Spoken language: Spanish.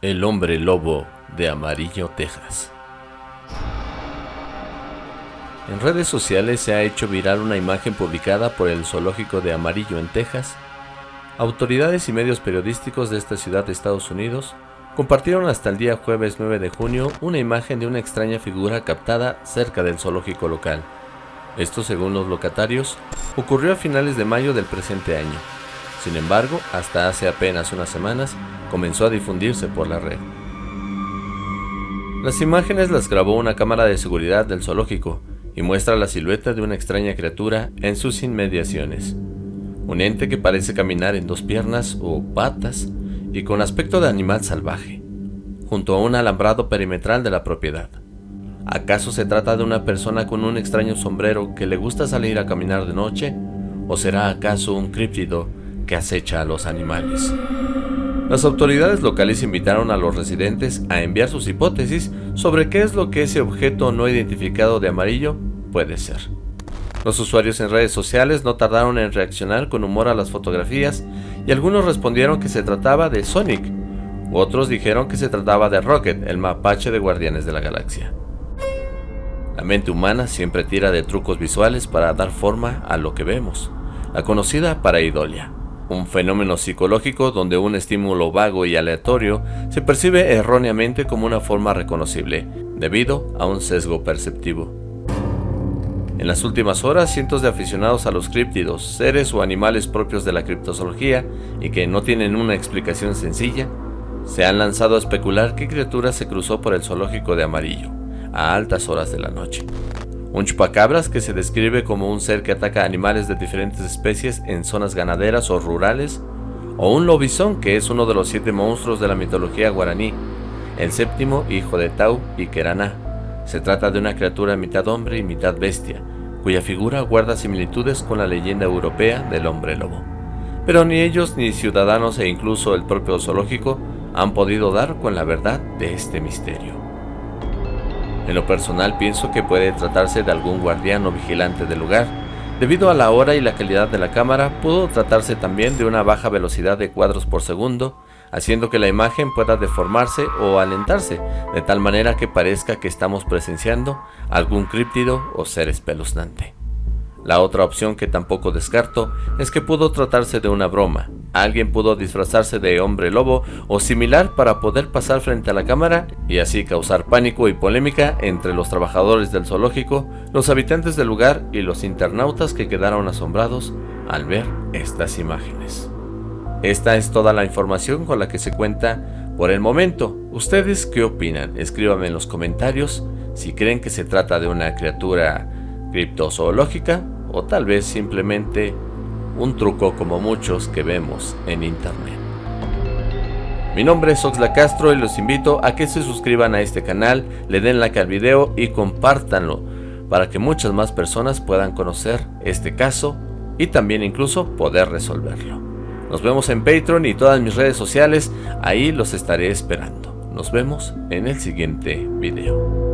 El hombre lobo de Amarillo, Texas. En redes sociales se ha hecho viral una imagen publicada por el zoológico de Amarillo en Texas. Autoridades y medios periodísticos de esta ciudad de Estados Unidos compartieron hasta el día jueves 9 de junio una imagen de una extraña figura captada cerca del zoológico local. Esto, según los locatarios, ocurrió a finales de mayo del presente año. Sin embargo, hasta hace apenas unas semanas, comenzó a difundirse por la red. Las imágenes las grabó una cámara de seguridad del zoológico y muestra la silueta de una extraña criatura en sus inmediaciones. Un ente que parece caminar en dos piernas o patas y con aspecto de animal salvaje, junto a un alambrado perimetral de la propiedad. ¿Acaso se trata de una persona con un extraño sombrero que le gusta salir a caminar de noche? ¿O será acaso un críptido que acecha a los animales? Las autoridades locales invitaron a los residentes a enviar sus hipótesis sobre qué es lo que ese objeto no identificado de amarillo puede ser. Los usuarios en redes sociales no tardaron en reaccionar con humor a las fotografías y algunos respondieron que se trataba de Sonic, otros dijeron que se trataba de Rocket, el mapache de Guardianes de la Galaxia. La mente humana siempre tira de trucos visuales para dar forma a lo que vemos, la conocida pareidolia un fenómeno psicológico donde un estímulo vago y aleatorio se percibe erróneamente como una forma reconocible, debido a un sesgo perceptivo. En las últimas horas, cientos de aficionados a los críptidos, seres o animales propios de la criptozoología y que no tienen una explicación sencilla, se han lanzado a especular qué criatura se cruzó por el zoológico de amarillo, a altas horas de la noche. Un chupacabras que se describe como un ser que ataca animales de diferentes especies en zonas ganaderas o rurales, o un lobizón que es uno de los siete monstruos de la mitología guaraní, el séptimo hijo de Tau y Keraná. Se trata de una criatura mitad hombre y mitad bestia, cuya figura guarda similitudes con la leyenda europea del hombre lobo. Pero ni ellos ni ciudadanos e incluso el propio zoológico han podido dar con la verdad de este misterio. En lo personal pienso que puede tratarse de algún guardián o vigilante del lugar. Debido a la hora y la calidad de la cámara, pudo tratarse también de una baja velocidad de cuadros por segundo, haciendo que la imagen pueda deformarse o alentarse, de tal manera que parezca que estamos presenciando algún críptido o ser espeluznante. La otra opción que tampoco descarto es que pudo tratarse de una broma. Alguien pudo disfrazarse de hombre lobo o similar para poder pasar frente a la cámara y así causar pánico y polémica entre los trabajadores del zoológico, los habitantes del lugar y los internautas que quedaron asombrados al ver estas imágenes. Esta es toda la información con la que se cuenta por el momento. ¿Ustedes qué opinan? Escríbanme en los comentarios si creen que se trata de una criatura criptozoológica o tal vez simplemente un truco como muchos que vemos en internet. Mi nombre es Oxla Castro y los invito a que se suscriban a este canal, le den like al video y compártanlo para que muchas más personas puedan conocer este caso y también incluso poder resolverlo. Nos vemos en Patreon y todas mis redes sociales, ahí los estaré esperando. Nos vemos en el siguiente video.